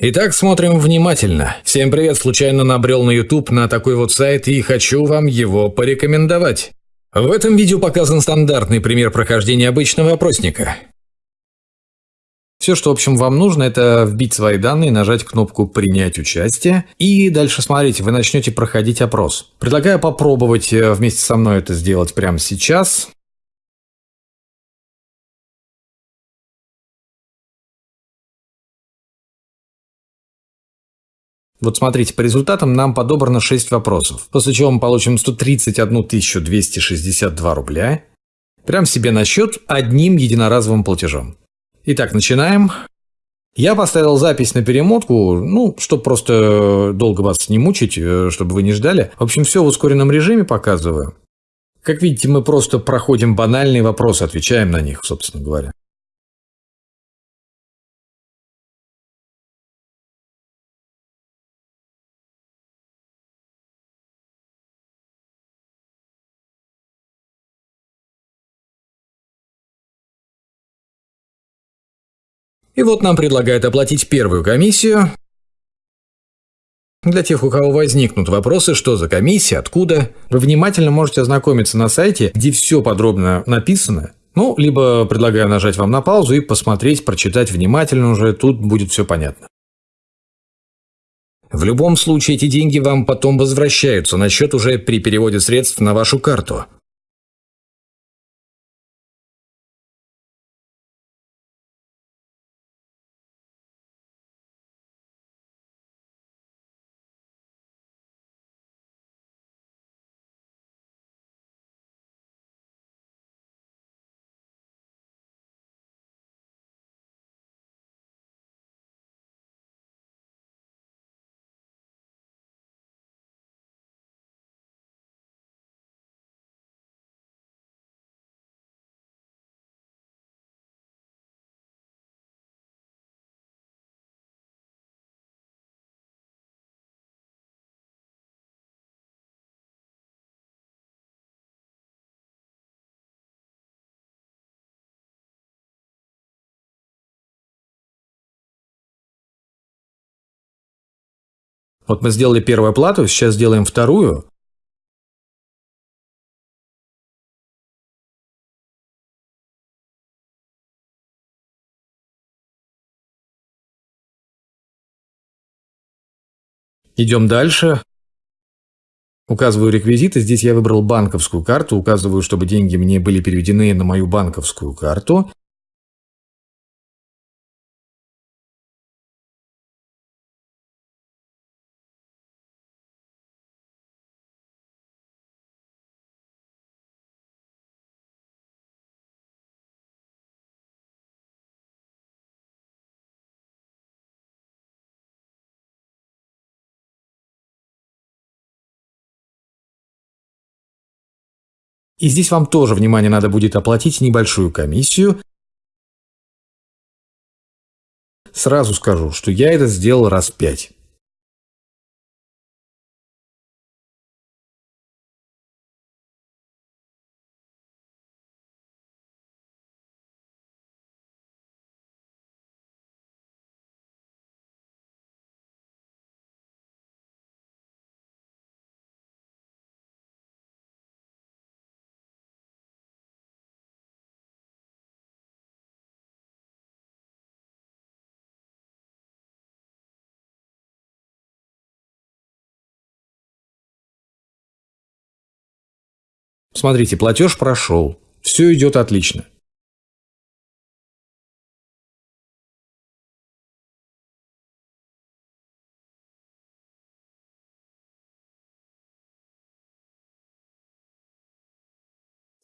Итак, смотрим внимательно. Всем привет, случайно набрел на YouTube на такой вот сайт и хочу вам его порекомендовать. В этом видео показан стандартный пример прохождения обычного опросника. Все, что, в общем, вам нужно, это вбить свои данные, нажать кнопку «Принять участие» и дальше смотрите, вы начнете проходить опрос. Предлагаю попробовать э, вместе со мной это сделать прямо сейчас. Вот смотрите, по результатам нам подобрано 6 вопросов, после чего мы получим 131 262 рубля, прям себе на счет одним единоразовым платежом. Итак, начинаем. Я поставил запись на перемотку, ну, чтобы просто долго вас не мучить, э, чтобы вы не ждали. В общем, все в ускоренном режиме показываю. Как видите, мы просто проходим банальные вопросы, отвечаем на них, собственно говоря. И вот нам предлагают оплатить первую комиссию. Для тех, у кого возникнут вопросы, что за комиссия, откуда, вы внимательно можете ознакомиться на сайте, где все подробно написано. Ну, либо предлагаю нажать вам на паузу и посмотреть, прочитать внимательно уже, тут будет все понятно. В любом случае эти деньги вам потом возвращаются на счет уже при переводе средств на вашу карту. Вот мы сделали первую оплату, сейчас сделаем вторую. Идем дальше. Указываю реквизиты. Здесь я выбрал банковскую карту. Указываю, чтобы деньги мне были переведены на мою банковскую карту. И здесь вам тоже, внимание, надо будет оплатить небольшую комиссию. Сразу скажу, что я это сделал раз пять. Смотрите, платеж прошел. Все идет отлично.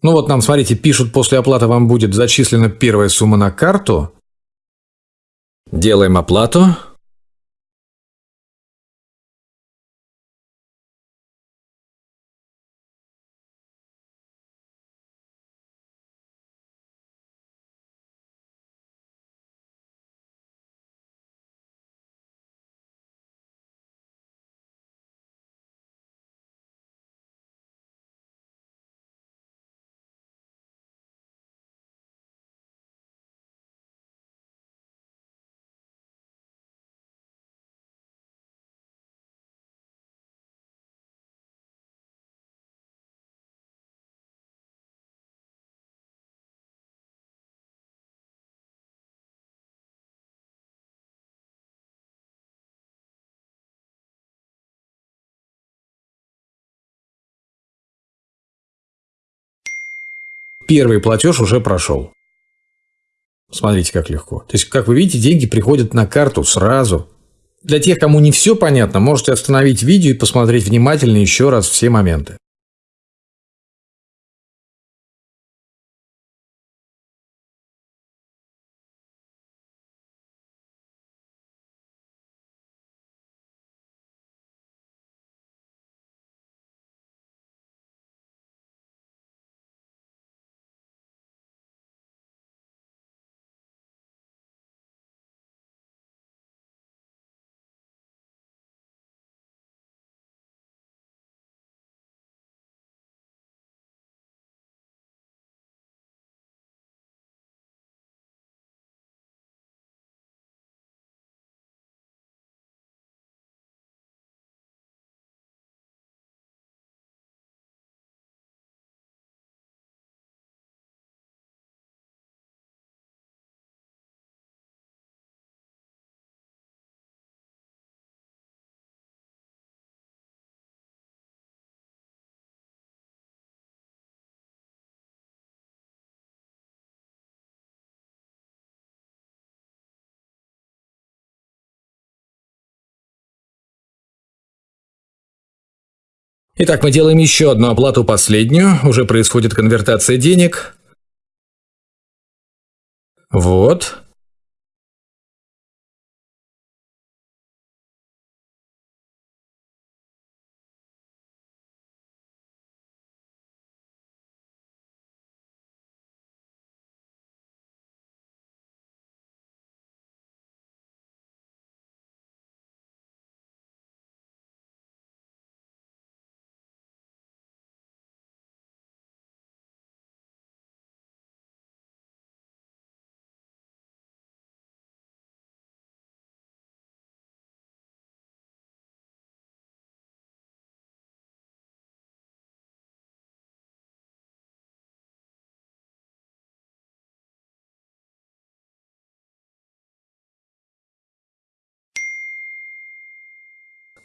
Ну вот нам, смотрите, пишут, после оплаты вам будет зачислена первая сумма на карту. Делаем оплату. Первый платеж уже прошел. Смотрите, как легко. То есть, как вы видите, деньги приходят на карту сразу. Для тех, кому не все понятно, можете остановить видео и посмотреть внимательно еще раз все моменты. Итак, мы делаем еще одну оплату последнюю. Уже происходит конвертация денег. Вот.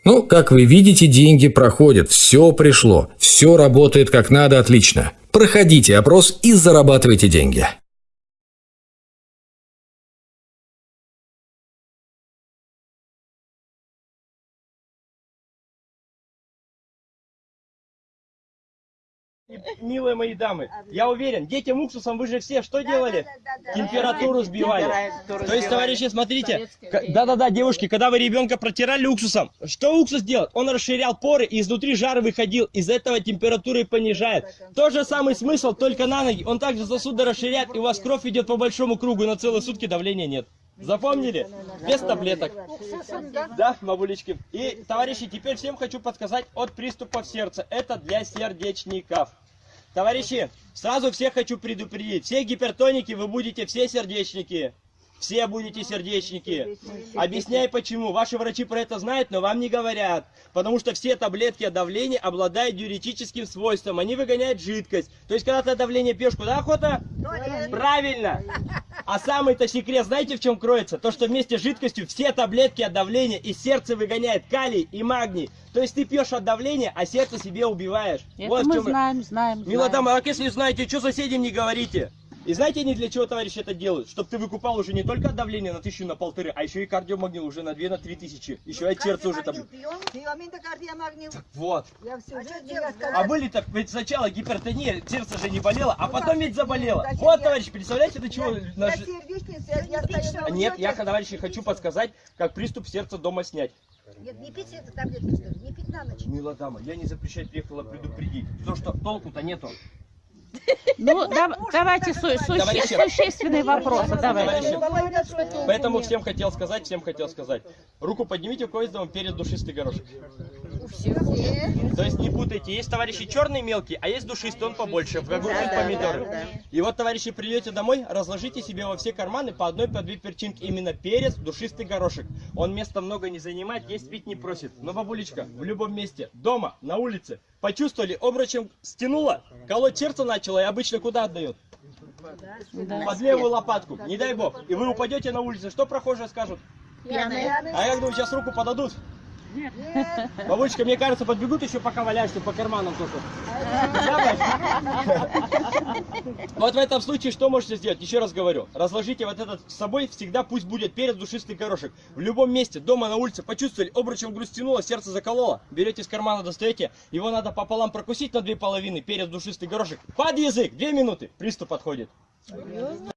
Ну, как вы видите, деньги проходят, все пришло, все работает как надо, отлично. Проходите опрос и зарабатывайте деньги. Милые мои дамы, я уверен, детям уксусом вы же все что делали? Температуру сбивали. То есть, товарищи, смотрите, да-да-да, девушки, когда вы ребенка протирали уксусом, что уксус делает? Он расширял поры, и изнутри жар выходил, из этого температура и понижает. Тот же самый смысл, только на ноги. Он также сосуды расширяет, и у вас кровь идет по большому кругу, на целые сутки давления нет. Запомнили? Без таблеток. Да, бабулечки. И, товарищи, теперь всем хочу подсказать от приступов сердца. Это для сердечников. Товарищи, сразу всех хочу предупредить. Все гипертоники вы будете все сердечники. Все будете сердечники. Объясняй почему. Ваши врачи про это знают, но вам не говорят. Потому что все таблетки от давления обладают диуретическим свойством. Они выгоняют жидкость. То есть, когда ты давление пьешь, куда охота? Правильно. А самый-то секрет, знаете, в чем кроется? То, что вместе с жидкостью все таблетки от давления из сердца выгоняет калий и магний. То есть ты пьешь от давления, а сердце себе убиваешь. Это вот мы чем... знаем, знаем. Милодама, а если знаете, что соседям не говорите? И знаете, они для чего, товарищи, это делают? Чтобы ты выкупал уже не только давление на тысячу, на полторы, а еще и кардиомагнил уже на две, на три тысячи. Еще и сердце уже там. Так вот. А, а были так, ведь сначала гипертония, сердце же не болело, а потом ведь заболело. Вот, товарищи, представляете, до чего... Наш... Нет, я, товарищи, хочу подсказать, как приступ сердца дома снять. Нет, не пить что ли? Не пить на ночь. Мила дама, я не запрещать приехала предупредить. То, что толку-то нету. Ну, да, давайте су су существенные вопросы. Давайте. Поэтому всем хотел сказать, всем хотел сказать. Руку поднимите, у кого есть дома перед душистый горошек. То есть не путайте, есть товарищи черные мелкие, а есть душистый, он побольше, в огурцы да, помидоры. Да, да, И вот, товарищи, придете домой, разложите себе во все карманы по одной, по две перчинки. Именно перец, душистый горошек. Он места много не занимает, есть пить не просит. Но, бабулечка, в любом месте, дома, на улице, почувствовали, обручем стянула, колоть сердце начала и обычно куда отдает? Да. Под левую лопатку, не дай бог. И вы упадете на улице, что прохожие скажут? Пьяные. А я думаю, сейчас руку подадут. Бабулечка, мне кажется, подбегут еще пока валяешься по карманам только. Вот в этом случае что можете сделать? Еще раз говорю. Разложите вот этот с собой, всегда пусть будет перец душистый горошек. В любом месте, дома, на улице, почувствовали, обручем грустянуло, сердце закололо. Берете из кармана, достаете. Его надо пополам прокусить на две половины, перец душистый горошек. Под язык, две минуты, приступ подходит.